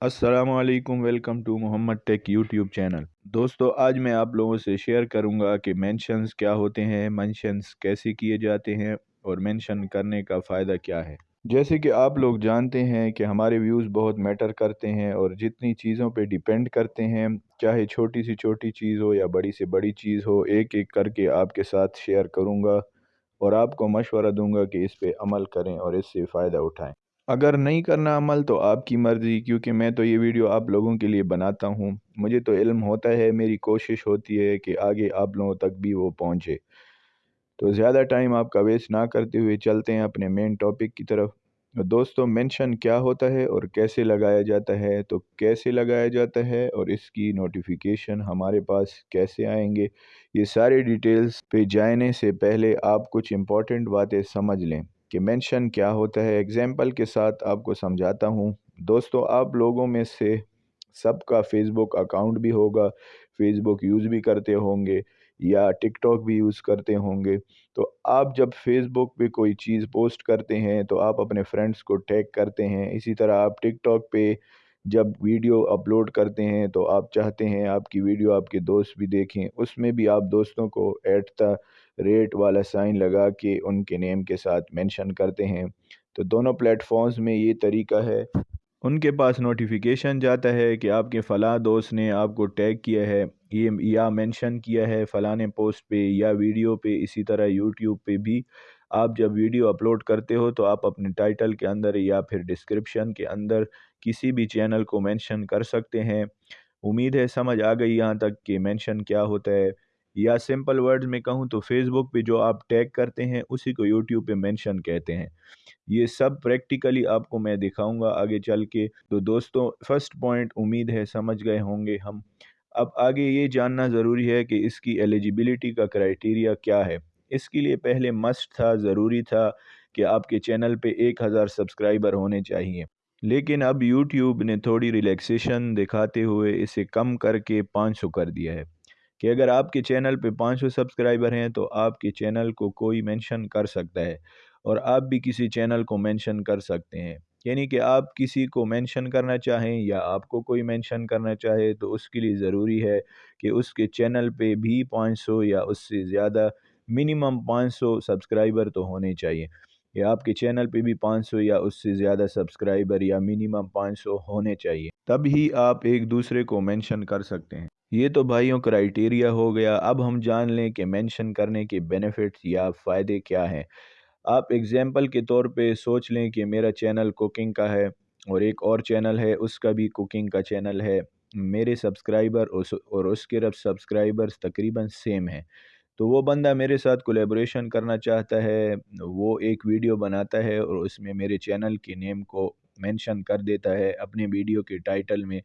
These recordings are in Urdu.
السلام علیکم، welcome to Muhammad tech YouTube channel. دوستو، آج میں آپ لوگوں سے شیئر کروں گا کہ مینشنز کیا ہوتے ہیں، مینشنز کیسے کیے جاتے ہیں اور مینشن کرنے کا فائدہ کیا ہے۔ جیسے کہ آپ لوگ جانتے ہیں کہ ہمارے ویوز بہت میٹر کرتے ہیں اور جتنی چیزوں پہ ڈیپینڈ کرتے ہیں، چاہے چھوٹی سی چھوٹی چیز ہو یا بڑی سے بڑی چیز ہو، ایک ایک کر کے آپ کے ساتھ شیئر کروں گا اور آپ کو مشورہ دوں گا کہ اس پہ عمل کریں اور اس سے فائدہ اٹھائیں۔ اگر نہیں کرنا عمل تو آپ کی مرضی، کیونکہ میں تو یہ ویڈیو آپ لوگوں کے لیے بناتا ہوں۔ مجھے تو علم ہوتا ہے، میری کوشش ہوتی ہے کہ آگے آپ لوگوں تک بھی وہ پہنچے۔ تو زیادہ ٹائم آپ کا ویسٹ نہ کرتے ہوئے چلتے ہیں اپنے مین ٹاپک کی طرف۔ دوستو مینشن کیا ہوتا ہے اور کیسے لگایا جاتا ہے؟ تو کیسے لگایا جاتا ہے اور اس کی نوٹیفیکیشن ہمارے پاس کیسے آئیں گے؟ یہ سارے ڈیٹیلز پہ جانے سے پہلے آپ کچھ امپورٹنٹ باتیں سمجھ لیں۔ کہ مینشن کیا ہوتا ہے۔ اگزامپل کے ساتھ آپ کو سمجھاتا ہوں۔ دوستو، آپ لوگوں میں سے سب کا فیس بک اکاؤنٹ بھی ہوگا فیس بک یوز بھی کرتے ہوں گے یا ٹک ٹاک بھی یوز کرتے ہوں گے۔ تو آپ جب فیس بک پہ کوئی چیز پوسٹ کرتے ہیں تو آپ اپنے فرینڈس کو ٹیگ کرتے ہیں۔ اسی طرح آپ ٹک ٹاک پہ جب ویڈیو اپلوڈ کرتے ہیں تو آپ چاہتے ہیں آپ کی ویڈیو آپ کے دوست بھی دیکھیں، اس میں بھی آپ دوستوں کو ایٹ دا ریٹ والا سائن لگا کے ان کے نیم کے ساتھ مینشن کرتے ہیں۔ تو دونوں پلیٹ فارمز میں یہ طریقہ ہے۔ ان کے پاس نوٹیفیکیشن جاتا ہے کہ آپ کے فلاں دوست نے آپ کو ٹیگ کیا ہے، یہ یا مینشن کیا ہے فلاں پوسٹ پہ یا ویڈیو پہ، اسی طرح یوٹیوب پہ بھی۔ آپ جب ویڈیو اپلوڈ کرتے ہو تو آپ اپنے ٹائٹل کے اندر یا پھر ڈسکرپشن کے اندر کسی بھی چینل کو مینشن کر سکتے ہیں۔ امید ہے سمجھ آ گئی یہاں تک کہ مینشن کیا ہوتا ہے۔ یا سمپل ورڈز میں کہوں تو فیس بک پہ جو آپ ٹیگ کرتے ہیں اسی کو یوٹیوب پہ مینشن کہتے ہیں۔ یہ سب پریکٹیکلی آپ کو میں دکھاؤں گا آگے چل کے۔ تو دوستوں فرسٹ پوائنٹ، امید ہے سمجھ گئے ہوں گے ہم۔ اب آگے یہ جاننا ضروری ہے کہ اس کی ایلیجیبلٹی کا کرائٹیریا کیا ہے۔ اس کے لیے پہلے مسٹ تھا، ضروری تھا کہ آپ کے چینل پہ ایک ہزار سبسکرائبر ہونے چاہیے۔ لیکن اب یوٹیوب نے تھوڑی ریلیکسیشن دکھاتے ہوئے اسے کم کر کے پانچ سو کر دیا ہے۔ کہ اگر آپ کے چینل پہ پانچ سو سبسکرائبر ہیں تو آپ کے چینل کو کوئی مینشن کر سکتا ہے اور آپ بھی کسی چینل کو مینشن کر سکتے ہیں۔ یعنی کہ آپ کسی کو مینشن کرنا چاہیں یا آپ کو کوئی مینشن کرنا چاہے تو اس کے لیے ضروری ہے کہ اس کے چینل پہ بھی پانچ سو یا اس سے زیادہ منیمم پانچ سو سبسکرائبر تو ہونے چاہیے۔ یا آپ کے چینل پہ بھی پانچ سو یا اس سے زیادہ سبسکرائبر یا منیمم پانچ سو ہونے چاہیے۔ تب ہی آپ ایک دوسرے کو مینشن کر سکتے ہیں۔ یہ تو بھائیوں کرائٹیریا ہو گیا۔ اب ہم جان لیں کہ مینشن کرنے کے بینیفٹس یا فائدے کیا ہیں۔ آپ اگزامپل کے طور پہ سوچ لیں کہ میرا چینل کوکنگ کا ہے اور ایک اور چینل ہے، اس کا بھی کوکنگ کا چینل ہے۔ میرے سبسکرائبر اور اس کے رب سبسکرائبرز تقریباً سیم ہیں۔ تو وہ بندہ میرے ساتھ کولیبریشن کرنا چاہتا ہے، وہ ایک ویڈیو بناتا ہے اور اس میں میرے چینل کے نیم کو مینشن کر دیتا ہے اپنے ویڈیو کے ٹائٹل میں۔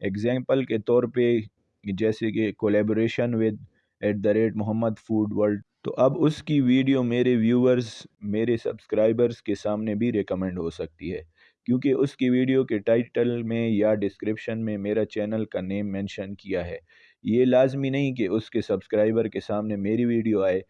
اگزامپل کے طور پہ، جیسے کہ collaboration with at the rate Muhammad food world تو اب اس کی ویڈیو میرے ویورز میرے سبسکرائبرز کے سامنے بھی ریکمنڈ ہو سکتی ہے۔ کیونکہ اس کی ویڈیو کے ٹائٹل میں یا ڈسکرپشن میں میرا چینل کا نیم مینشن کیا ہے۔ یہ لازمی نہیں کہ اس کے سبسکرائبر کے سامنے میری ویڈیو آئے،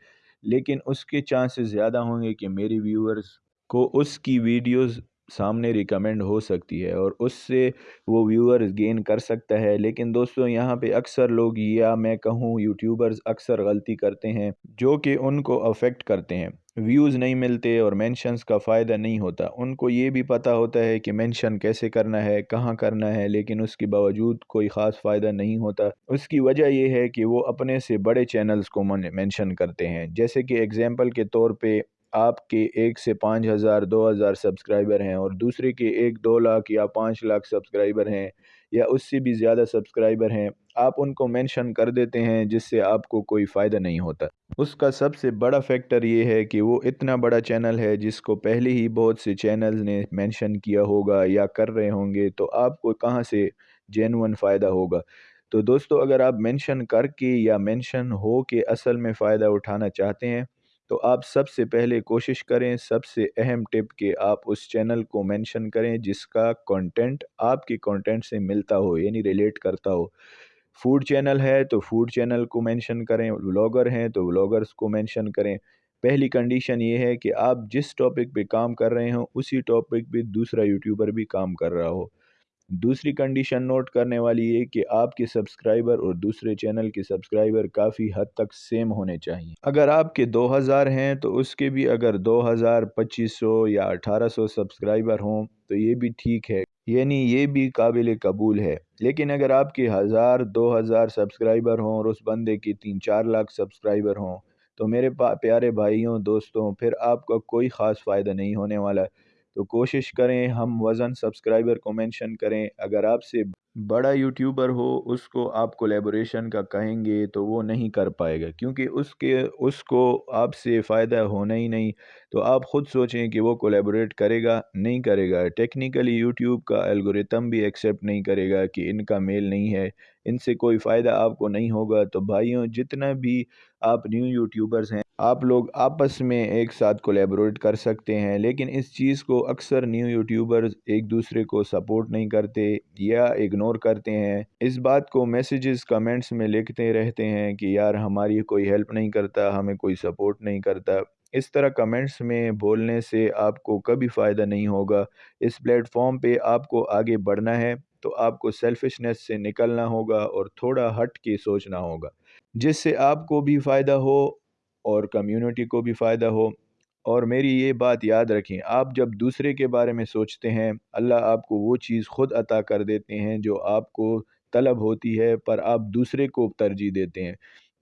لیکن اس کے چانسز زیادہ ہوں گے کہ میری ویورز کو اس کی ویڈیوز سامنے ریکمنڈ ہو سکتی ہے اور اس سے وہ ویورز گین کر سکتا ہے۔ لیکن دوستوں یہاں پہ اکثر لوگ یا میں کہوں، یوٹیوبرز اکثر غلطی کرتے ہیں جو کہ ان کو افیکٹ کرتے ہیں۔ ویوز نہیں ملتے اور مینشنز کا فائدہ نہیں ہوتا۔ ان کو یہ بھی پتہ ہوتا ہے کہ مینشن کیسے کرنا ہے، کہاں کرنا ہے، لیکن اس کے باوجود کوئی خاص فائدہ نہیں ہوتا۔ اس کی وجہ یہ ہے کہ وہ اپنے سے بڑے چینلز کو مینشن کرتے ہیں۔ جیسے کہ اگزامپل کے طور پہ آپ کے ایک سے پانچ ہزار، دو ہزار سبسکرائبر ہیں اور دوسرے کے ایک، دو لاکھ یا پانچ لاکھ سبسکرائبر ہیں۔ یا اس سے بھی زیادہ سبسکرائبر ہیں، آپ ان کو مینشن کر دیتے ہیں جس سے آپ کو کوئی فائدہ نہیں ہوتا۔ اس کا سب سے بڑا فیکٹر یہ ہے کہ وہ اتنا بڑا چینل ہے جس کو پہلے ہی بہت سے چینلز نے مینشن کیا ہوگا یا کر رہے ہوں گے تو آپ کو کہاں سے جینون فائدہ ہوگا۔ تو دوستو، اگر آپ مینشن کر کے یا مینشن ہو کے اصل میں فائدہ اٹھانا چاہتے ہیں تو آپ سب سے پہلے کوشش کریں، سب سے اہم ٹپ کہ آپ اس چینل کو مینشن کریں جس کا کنٹینٹ آپ کے کنٹینٹ سے ملتا ہو یعنی ریلیٹ کرتا ہو۔ فوڈ چینل ہے تو فوڈ چینل کو مینشن کریں ولاگر ہیں تو ولاگرز کو مینشن کریں۔ پہلی کنڈیشن یہ ہے کہ آپ جس ٹاپک پہ کام کر رہے ہوں، اسی ٹاپک پہ دوسرا یوٹیوبر بھی کام کر رہا ہو۔ دوسری کنڈیشن نوٹ کرنے والی یہ کہ آپ کے سبسکرائبر اور دوسرے چینل کے سبسکرائبر کافی حد تک سیم ہونے چاہیے۔ اگر آپ کے دو ہزار ہیں تو اس کے بھی اگر دو ہزار پچیس سو یا اٹھارہ سو سبسکرائبر ہوں تو یہ بھی ٹھیک ہے۔ یعنی یہ بھی قابل قبول ہے۔ لیکن اگر آپ کے ہزار، دو ہزار سبسکرائبر ہوں اور اس بندے کی تین چار لاکھ سبسکرائبر ہوں تو میرے پیارے بھائیوں، دوستوں، پھر آپ کا کوئی خاص فائدہ نہیں ہونے والا۔ تو کوشش کریں، ہم وزن سبسکرائبر کو مینشن کریں۔ اگر آپ سے بڑا یوٹیوبر ہو، اس کو آپ کولیبوریشن کا کہیں گے تو وہ نہیں کر پائے گا، کیونکہ اس کے، اس کو آپ سے فائدہ ہونا ہی نہیں۔ تو آپ خود سوچیں کہ وہ کولیبوریٹ کرے گا، نہیں کرے گا۔ ٹیکنیکلی یوٹیوب کا الگوریتم بھی ایکسیپٹ نہیں کرے گا کہ ان کا میل نہیں ہے۔ ان سے کوئی فائدہ آپ کو نہیں ہوگا۔ تو بھائیوں، جتنا بھی آپ نیو یوٹیوبرز ہیں آپ لوگ آپس میں ایک ساتھ کولیبریٹ کر سکتے ہیں، لیکن اس چیز کو اکثر نیو یوٹیوبرز ایک دوسرے کو سپورٹ نہیں کرتے یا اگنور کرتے ہیں۔ اس بات کو میسیجز کمنٹس میں لکھتے رہتے ہیں کہ یار ہماری کوئی ہیلپ نہیں کرتا، ہمیں کوئی سپورٹ نہیں کرتا۔ اس طرح کمنٹس میں بولنے سے آپ کو کبھی فائدہ نہیں ہوگا۔ اس پلیٹ فارم پہ آپ کو آگے بڑھنا ہے تو آپ کو سیلفشنس سے نکلنا ہوگا اور تھوڑا ہٹ کے سوچنا ہوگا، جس سے آپ کو بھی فائدہ ہو اور کمیونٹی کو بھی فائدہ ہو۔ اور میری یہ بات یاد رکھیں، آپ جب دوسرے کے بارے میں سوچتے ہیں، اللہ آپ کو وہ چیز خود عطا کر دیتے ہیں جو آپ کو طلب ہوتی ہے، پر آپ دوسرے کو ترجیح دیتے ہیں۔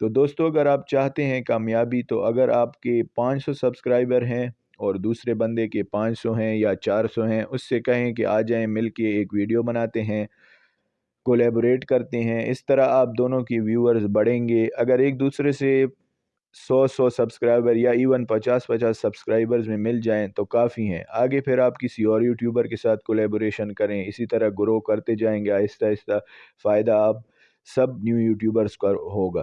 تو دوستو، اگر آپ چاہتے ہیں کامیابی، تو اگر آپ کے پانچ سو سبسکرائبر ہیں اور دوسرے بندے کے پانچ سو ہیں یا چار سو ہیں، اس سے کہیں کہ آ جائیں، مل کے ایک ویڈیو بناتے ہیں کولیبوریٹ کرتے ہیں، اس طرح آپ دونوں کی ویورز بڑھیں گے۔ اگر ایک دوسرے سے سو سو سبسکرائبر یا ایون پچاس پچاس سبسکرائبرز میں مل جائیں تو کافی ہیں۔ آگے پھر آپ کسی اور یوٹیوبر کے ساتھ کولیبوریشن کریں۔ اسی طرح گرو کرتے جائیں گے۔ آہستہ آہستہ فائدہ آپ سب نیو یوٹیوبرز کا ہوگا۔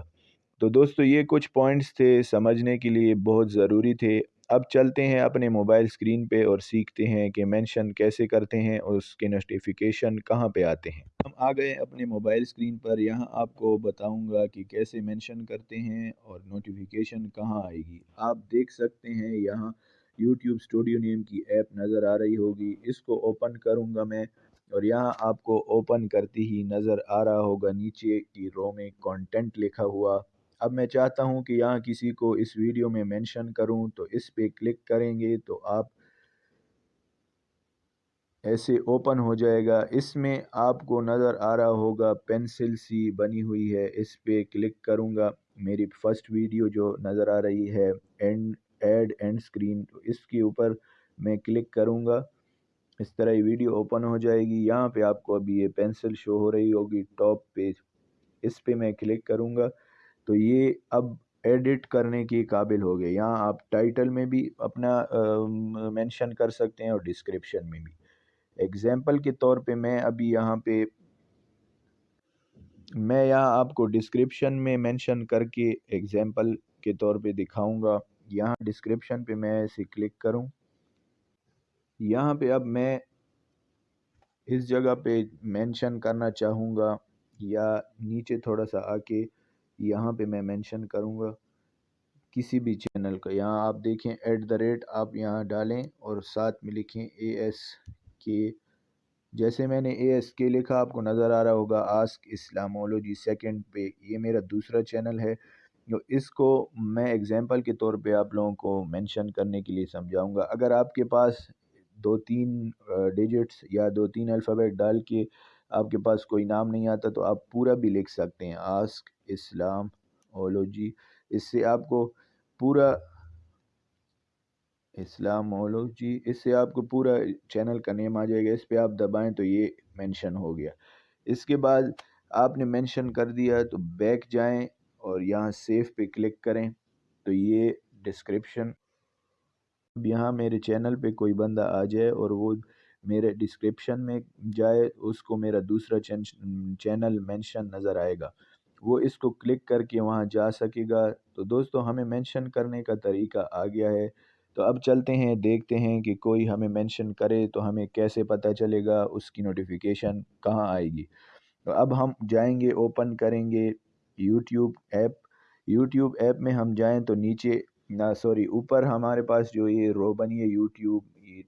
تو دوستو یہ کچھ پوائنٹس تھے سمجھنے کے لیے بہت ضروری تھے۔ اب چلتے ہیں اپنے موبائل سکرین پہ اور سیکھتے ہیں کہ مینشن کیسے کرتے ہیں اور اس کے نوٹیفیکیشن کہاں پہ آتے ہیں۔ ہم آ گئے اپنے موبائل سکرین پر۔ یہاں آپ کو بتاؤں گا کہ کیسے مینشن کرتے ہیں اور نوٹیفیکیشن کہاں آئے گی۔ آپ دیکھ سکتے ہیں یہاں یوٹیوب اسٹوڈیو نیم کی ایپ نظر آ رہی ہوگی۔ اس کو اوپن کروں گا میں اور یہاں آپ کو اوپن کرتی ہی نظر آ رہا ہوگا۔ نیچے کی رو میں کانٹینٹ لکھا ہوا اب میں چاہتا ہوں کہ یہاں کسی کو اس ویڈیو میں مینشن کروں تو اس پہ کلک کریں گے تو آپ ایسے اوپن ہو جائے گا۔ اس میں آپ کو نظر آ رہا ہوگا پینسل سی بنی ہوئی ہے۔ اس پہ کلک کروں گا۔ میری فرسٹ ویڈیو جو نظر آ رہی ہے اینڈ ایڈ اینڈ سکرین تو اس کے اوپر میں کلک کروں گا۔ اس طرح یہ ویڈیو اوپن ہو جائے گی۔ یہاں پہ آپ کو ابھی یہ پینسل شو ہو رہی ہوگی۔ ٹاپ پہ اس پہ میں کلک کروں گا۔ تو یہ اب ایڈٹ کرنے کے قابل ہو گئے۔ یہاں آپ ٹائٹل میں بھی اپنا مینشن کر سکتے ہیں اور ڈسکرپشن میں بھی۔ ایگزامپل کے طور پہ میں ابھی یہاں پہ، میں یہاں آپ کو ڈسکرپشن میں مینشن کر کے ایگزامپل کے طور پہ دکھاؤں گا۔ یہاں ڈسکرپشن پہ میں ایسے کلک کروں۔ یہاں پہ اب میں اس جگہ پہ مینشن کرنا چاہوں گا یا نیچے تھوڑا سا آ کے یہاں پہ میں مینشن کروں گا کسی بھی چینل کا۔ یہاں آپ دیکھیں ایٹ دا ریٹ آپ یہاں ڈالیں اور ساتھ میں لکھیں اے ایس کے جیسے میں نے اے ایس کے لکھا، آپ کو نظر آ رہا ہوگا آسک اسلامولوجی سیکنڈ پہ یہ میرا دوسرا چینل ہے۔ جو اس کو میں اگزامپل کے طور پہ آپ لوگوں کو مینشن کرنے کے لیے سمجھاؤں گا۔ اگر آپ کے پاس دو تین ڈیجٹس یا دو تین الفابیٹ ڈال کے آپ کے پاس کوئی نام نہیں آتا تو آپ پورا بھی لکھ سکتے ہیں۔ آسک، اسلام، اولوجی، اس سے آپ کو پورا اسلام، اولوجی، اس سے آپ کو پورا چینل کا نیم آ جائے گا۔ اس پہ آپ دبائیں تو یہ مینشن ہو گیا۔ اس کے بعد آپ نے مینشن کر دیا تو بیک جائیں اور یہاں سیف پہ کلک کریں تو یہ ڈسکرپشن اب یہاں میرے چینل پہ کوئی بندہ آ جائے اور وہ میرے ڈسکرپشن میں جائے، اس کو میرا دوسرا چینل مینشن نظر آئے گا۔ وہ اس کو کلک کر کے وہاں جا سکے گا۔ تو دوستو، ہمیں مینشن کرنے کا طریقہ آ گیا ہے۔ تو اب چلتے ہیں، دیکھتے ہیں کہ کوئی ہمیں مینشن کرے تو ہمیں کیسے پتہ چلے گا اس کی نوٹیفیکیشن کہاں آئے گی۔ تو اب ہم جائیں گے اوپن کریں گے یوٹیوب ایپ یوٹیوب ایپ میں ہم جائیں تو نیچے، نہ سوری اوپر ہمارے پاس جو یہ رو بنی ہے یوٹیوب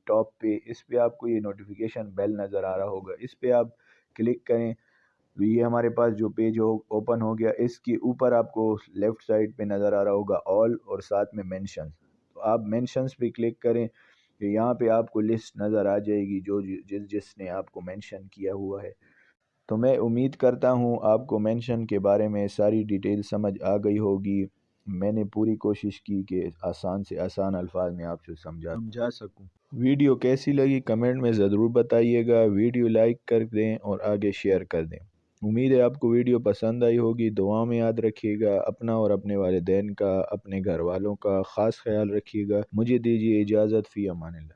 ٹاپ پہ، اس پہ آپ کو یہ نوٹیفیکیشن بیل نظر آ رہا ہوگا۔ اس پہ آپ کلک کریں تو یہ ہمارے پاس جو پیج ہو اوپن ہو گیا، اس کے اوپر آپ کو لیفٹ سائڈ پہ نظر آ رہا ہوگا آل اور ساتھ میں مینشن تو آپ مینشنز پہ کلک کریں کہ یہاں پہ آپ کو لسٹ نظر آ جائے گی، جو جس جس نے آپ کو مینشن کیا ہوا ہے۔ تو میں امید کرتا ہوں آپ کو مینشن کے بارے میں ساری ڈیٹیل سمجھ آ گئی ہوگی۔ میں نے پوری کوشش کی کہ آسان سے آسان الفاظ میں آپ سے سمجھا سمجھا سکوں۔ ویڈیو کیسی لگی کمنٹ میں ضرور بتائیے گا۔ ویڈیو لائک کر دیں اور آگے شیئر کر دیں۔ امید ہے آپ کو ویڈیو پسند آئی ہوگی۔ دعا میں یاد رکھیے گا۔ اپنا اور اپنے والدین کا اپنے گھر والوں کا خاص خیال رکھیے گا۔ مجھے دیجیے اجازت۔ فی امان اللہ۔